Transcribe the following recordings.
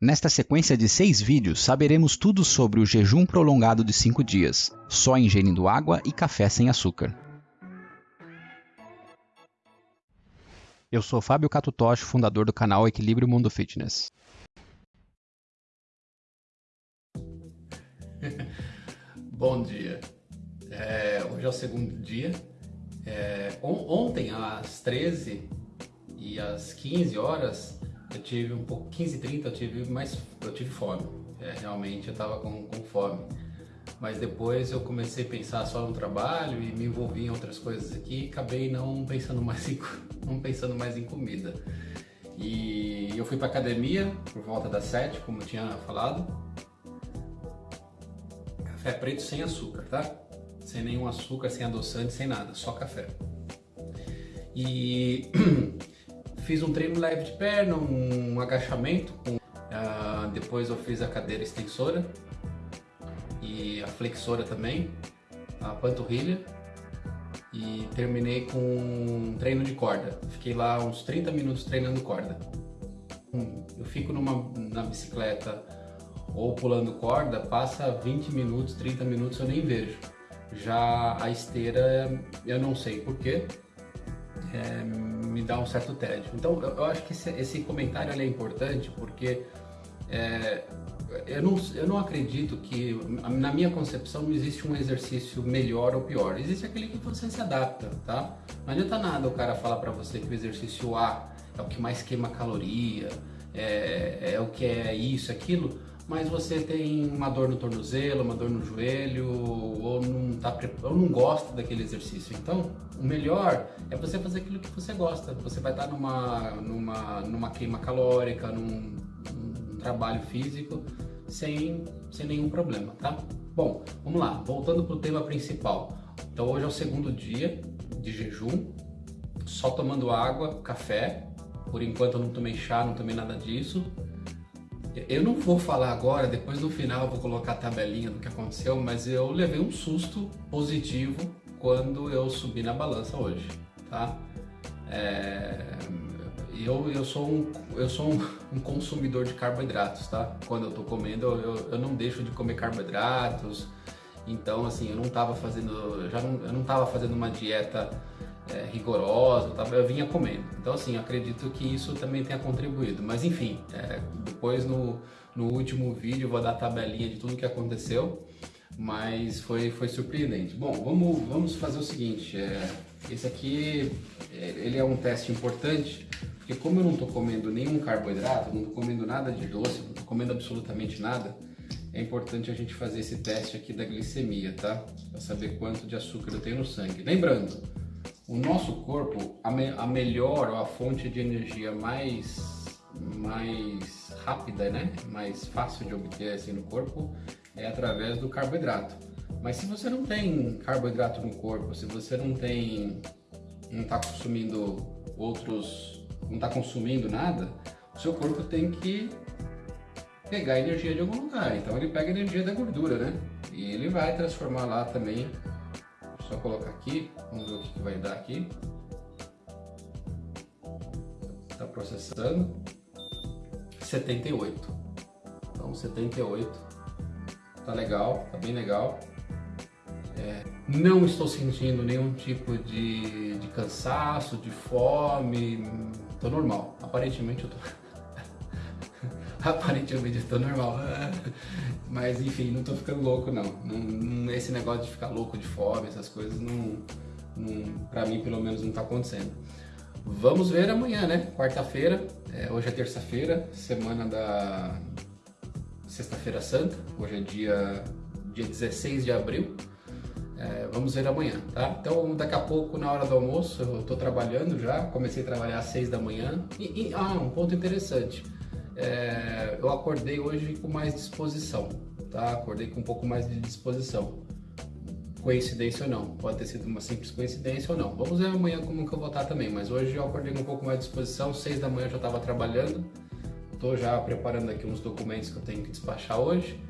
Nesta sequência de seis vídeos, saberemos tudo sobre o jejum prolongado de 5 dias, só ingerindo água e café sem açúcar. Eu sou Fábio Catutoshi, fundador do canal Equilíbrio Mundo Fitness. Bom dia. É, hoje é o segundo dia. É, on ontem, às 13 e às 15 horas, eu tive um pouco, 15 30 eu tive mais, eu tive fome, é, realmente eu estava com, com fome. Mas depois eu comecei a pensar só no trabalho e me envolvi em outras coisas aqui e acabei não pensando mais em, não pensando mais em comida. E eu fui para academia por volta das 7, como eu tinha falado. Café preto sem açúcar, tá? Sem nenhum açúcar, sem adoçante, sem nada, só café. E fiz um treino leve de perna, um agachamento, uh, depois eu fiz a cadeira extensora e a flexora também, a panturrilha e terminei com um treino de corda. Fiquei lá uns 30 minutos treinando corda. Eu fico numa, na bicicleta ou pulando corda, passa 20 minutos, 30 minutos eu nem vejo. Já a esteira eu não sei porquê, é, me dá um certo tédio. Então eu, eu acho que esse, esse comentário é importante porque é, eu, não, eu não acredito que, na minha concepção, não existe um exercício melhor ou pior. Existe aquele que você se adapta, tá? Não adianta nada o cara falar para você que o exercício A é o que mais queima caloria, é, é o que é isso, aquilo, mas você tem uma dor no tornozelo, uma dor no joelho, ou não, tá, ou não gosta daquele exercício. Então, o melhor é você fazer aquilo que você gosta. Você vai estar numa, numa, numa queima calórica, num, num trabalho físico, sem, sem nenhum problema, tá? Bom, vamos lá, voltando para o tema principal. Então, hoje é o segundo dia de jejum, só tomando água, café. Por enquanto eu não tomei chá, não tomei nada disso. Eu não vou falar agora, depois no final vou colocar a tabelinha do que aconteceu, mas eu levei um susto positivo quando eu subi na balança hoje, tá? É, eu, eu sou, um, eu sou um, um, consumidor de carboidratos, tá? Quando eu tô comendo, eu, eu não deixo de comer carboidratos, então assim, eu não tava fazendo, já não, eu não tava fazendo uma dieta é, rigorosa, eu, eu vinha comendo. Então assim, acredito que isso também tenha contribuído. Mas enfim, é, depois no, no último vídeo eu vou dar a tabelinha de tudo que aconteceu, mas foi, foi surpreendente. Bom, vamos, vamos fazer o seguinte, é, esse aqui é, ele é um teste importante, porque como eu não estou comendo nenhum carboidrato, não estou comendo nada de doce, não estou comendo absolutamente nada, é importante a gente fazer esse teste aqui da glicemia, tá? Para saber quanto de açúcar eu tenho no sangue. Lembrando, o nosso corpo, a, me, a melhor, a fonte de energia mais, mais rápida, né? mais fácil de obter assim, no corpo, é através do carboidrato. Mas se você não tem carboidrato no corpo, se você não tem, não está consumindo outros, não está consumindo nada, o seu corpo tem que pegar energia de algum lugar. Então ele pega energia da gordura, né? E ele vai transformar lá também só colocar aqui, vamos ver o que vai dar aqui. Está processando. 78. Então 78. Tá legal, tá bem legal. É, não estou sentindo nenhum tipo de, de cansaço, de fome, tô normal. Aparentemente eu tô... Aparentemente tô normal. Mas enfim, não tô ficando louco não. esse negócio de ficar louco de fome, essas coisas, não, não, pra mim pelo menos não tá acontecendo. Vamos ver amanhã, né? Quarta-feira, é, hoje é terça-feira, semana da Sexta-feira Santa, hoje é dia, dia 16 de abril. É, vamos ver amanhã, tá? Então daqui a pouco, na hora do almoço, eu tô trabalhando já, comecei a trabalhar às 6 da manhã. E, e ah, um ponto interessante é, eu acordei hoje com mais disposição, tá? Acordei com um pouco mais de disposição. Coincidência ou não, pode ter sido uma simples coincidência ou não. Vamos ver amanhã como que eu vou estar também, mas hoje eu acordei com um pouco mais de disposição, seis da manhã eu já estava trabalhando, estou já preparando aqui uns documentos que eu tenho que despachar hoje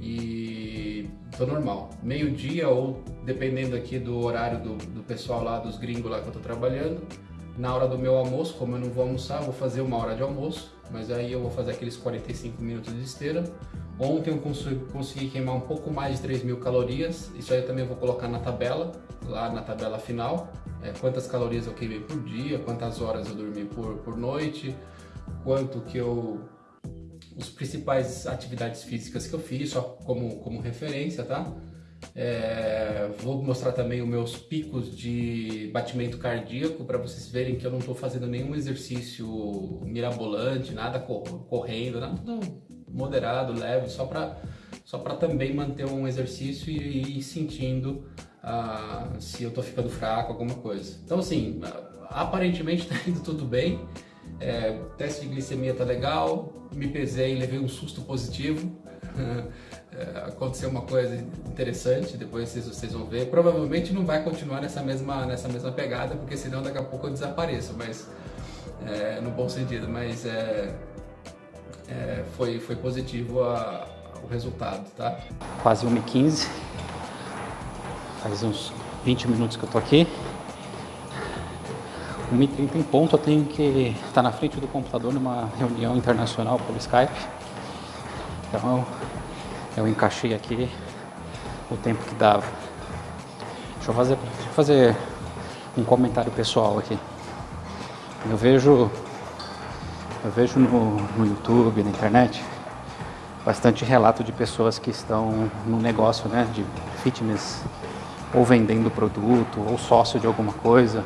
e tô normal. Meio dia ou dependendo aqui do horário do, do pessoal lá, dos gringos lá que eu tô trabalhando, na hora do meu almoço, como eu não vou almoçar, vou fazer uma hora de almoço, mas aí eu vou fazer aqueles 45 minutos de esteira. Ontem eu consegui, queimar um pouco mais de 3 mil calorias, isso aí eu também vou colocar na tabela, lá na tabela final, é, quantas calorias eu queimei por dia, quantas horas eu dormi por, por noite, quanto que eu os principais atividades físicas que eu fiz, só como, como referência, tá? É, vou mostrar também os meus picos de batimento cardíaco para vocês verem que eu não estou fazendo nenhum exercício mirabolante, nada correndo, nada moderado, leve, só para só para também manter um exercício e ir sentindo ah, se eu estou ficando fraco, alguma coisa. Então assim, aparentemente está indo tudo bem. É, teste de glicemia tá legal, me pesei e levei um susto positivo. É, aconteceu uma coisa interessante, depois vocês, vocês vão ver. Provavelmente não vai continuar nessa mesma, nessa mesma pegada, porque senão daqui a pouco eu desapareço, mas é, no bom sentido, mas é, é foi, foi positivo a, o resultado, tá? Quase 1h15, faz uns 20 minutos que eu tô aqui. 1h30 em ponto eu tenho que estar tá na frente do computador numa reunião internacional pelo Skype. Então eu encaixei aqui o tempo que dava. Deixa eu fazer, deixa eu fazer um comentário pessoal aqui. Eu vejo, eu vejo no, no YouTube, na internet, bastante relato de pessoas que estão no negócio né, de fitness, ou vendendo produto, ou sócio de alguma coisa,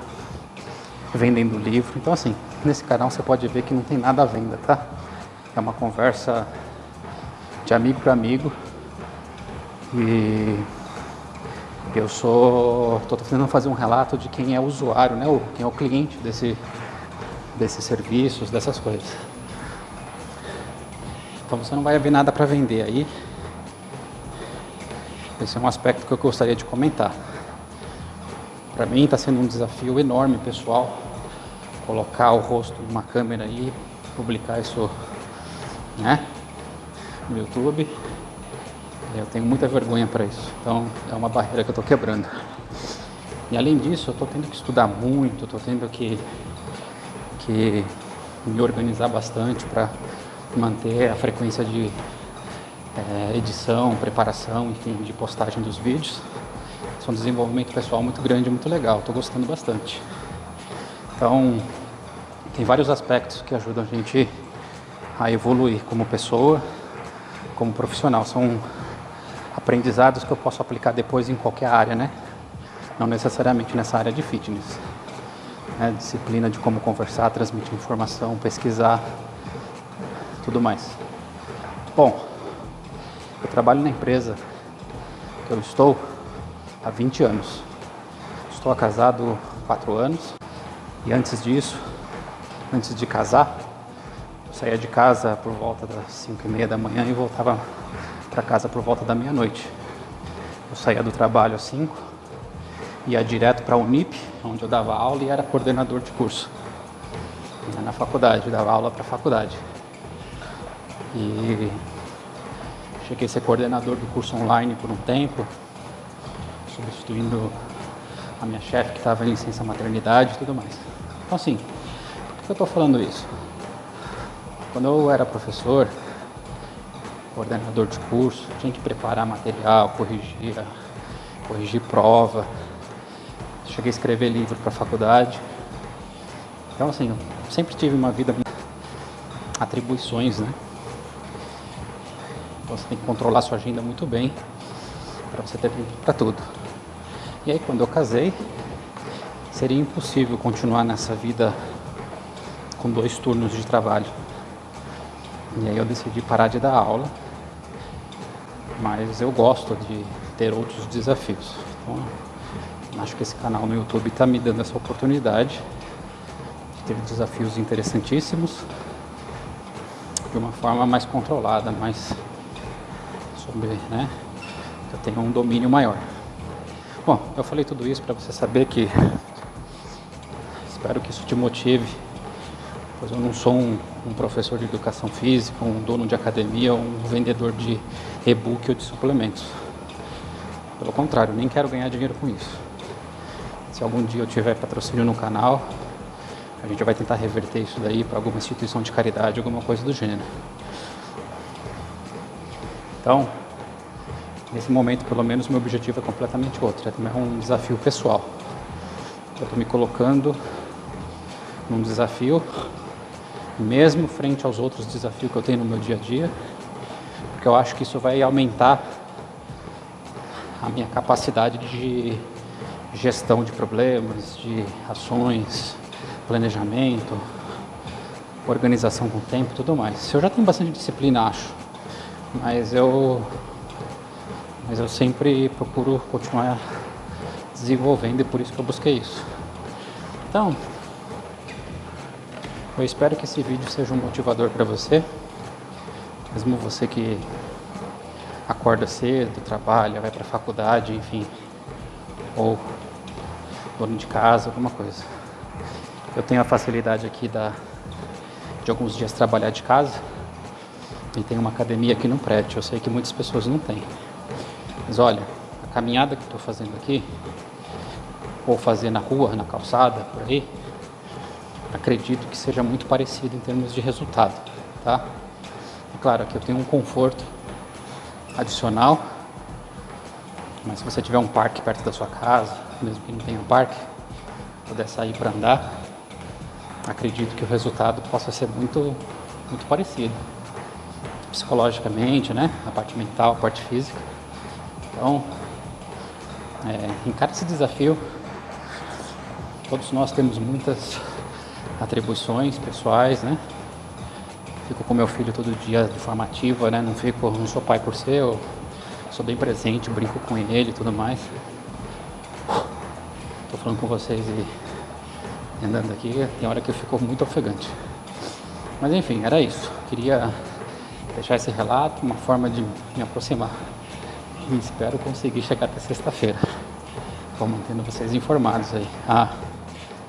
vendendo livro. Então assim, nesse canal você pode ver que não tem nada à venda, tá? É uma conversa de amigo para amigo. E eu sou, estou tentando fazer um relato de quem é o usuário, né? Quem é o cliente desse, desses serviços, dessas coisas. Então você não vai ver nada para vender aí. Esse é um aspecto que eu gostaria de comentar. Para mim está sendo um desafio enorme, pessoal, colocar o rosto numa câmera e publicar isso, né, no YouTube. Eu tenho muita vergonha para isso, então é uma barreira que eu estou quebrando. E além disso, eu estou tendo que estudar muito, estou tendo que, que me organizar bastante para manter a frequência de é, edição, preparação, enfim, de postagem dos vídeos. Isso é um desenvolvimento pessoal muito grande, muito legal, estou gostando bastante. Então, tem vários aspectos que ajudam a gente a evoluir como pessoa, como profissional. São aprendizados que eu posso aplicar depois em qualquer área, né? Não necessariamente nessa área de fitness. É, disciplina de como conversar, transmitir informação, pesquisar, tudo mais. Bom, eu trabalho na empresa que eu estou há 20 anos. Estou casado há 4 anos e antes disso, antes de casar, saía de casa por volta das 5 e meia da manhã e voltava para casa por volta da meia-noite. Eu saía do trabalho às 5, ia direto para a Unip, onde eu dava aula e era coordenador de curso. Ia na faculdade, dava aula para a faculdade. E cheguei a ser coordenador do curso online por um tempo, substituindo a minha chefe que estava em licença maternidade e tudo mais. Então assim, por que eu estou falando isso? Quando eu era professor, coordenador de curso, tinha que preparar material, corrigir, corrigir prova, cheguei a escrever livro para faculdade. Então assim, eu sempre tive uma vida atribuições, né? Então você tem que controlar sua agenda muito bem para você ter tempo para tudo. E aí quando eu casei, seria impossível continuar nessa vida com dois turnos de trabalho. E aí eu decidi parar de dar aula, mas eu gosto de ter outros desafios. Então, acho que esse canal no YouTube está me dando essa oportunidade de ter desafios interessantíssimos de uma forma mais controlada, mais sobre, né, eu tenho um domínio maior. Bom, eu falei tudo isso para você saber que espero que isso te motive, pois eu não sou um, um, professor de educação física, um dono de academia, um vendedor de e-book ou de suplementos. Pelo contrário, nem quero ganhar dinheiro com isso. Se algum dia eu tiver patrocínio no canal, a gente vai tentar reverter isso daí para alguma instituição de caridade, alguma coisa do gênero. Então, nesse momento, pelo menos, meu objetivo é completamente outro. É um desafio pessoal. Eu estou me colocando num desafio, mesmo frente aos outros desafios que eu tenho no meu dia a dia, porque eu acho que isso vai aumentar a minha capacidade de gestão de problemas, de ações, planejamento, organização com o tempo e tudo mais. Eu já tenho bastante disciplina, acho, mas eu, mas eu sempre procuro continuar desenvolvendo e por isso que eu busquei isso. Então, eu espero que esse vídeo seja um motivador para você, mesmo você que acorda cedo, trabalha, vai para a faculdade, enfim, ou dono de casa, alguma coisa. Eu tenho a facilidade aqui da, de alguns dias trabalhar de casa e tem uma academia aqui no prédio. Eu sei que muitas pessoas não têm. Mas olha, a caminhada que estou fazendo aqui, ou fazer na rua, na calçada, por aí, acredito que seja muito parecido em termos de resultado, tá? É claro que eu tenho um conforto adicional, mas se você tiver um parque perto da sua casa, mesmo que não tenha um parque, puder sair para andar, acredito que o resultado possa ser muito, muito parecido. Psicologicamente, né? A parte mental, a parte física. Então, é, encara esse desafio. Todos nós temos muitas atribuições pessoais, né? Fico com meu filho todo dia de forma ativa, né? Não fico, não sou pai por ser, eu sou bem presente, brinco com ele e tudo mais. Tô falando com vocês e andando aqui, tem hora que eu fico muito ofegante. Mas enfim, era isso. Queria deixar esse relato, uma forma de me aproximar. E espero conseguir chegar até sexta-feira. Vou mantendo vocês informados aí. Ah,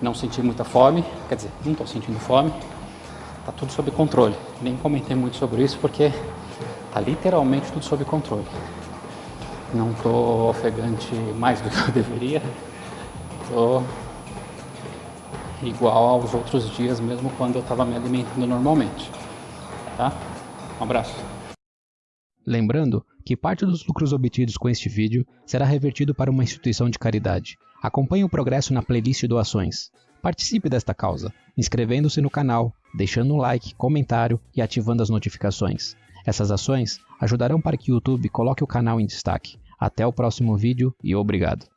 não senti muita fome, quer dizer, não estou sentindo fome. Tá tudo sob controle. Nem comentei muito sobre isso porque tá literalmente tudo sob controle. Não estou ofegante mais do que eu deveria. Tô igual aos outros dias, mesmo quando eu estava me alimentando normalmente. Tá? Um abraço. Lembrando que parte dos lucros obtidos com este vídeo será revertido para uma instituição de caridade. Acompanhe o progresso na playlist doações. Participe desta causa, inscrevendo-se no canal, deixando um like, comentário e ativando as notificações. Essas ações ajudarão para que o YouTube coloque o canal em destaque. Até o próximo vídeo e obrigado.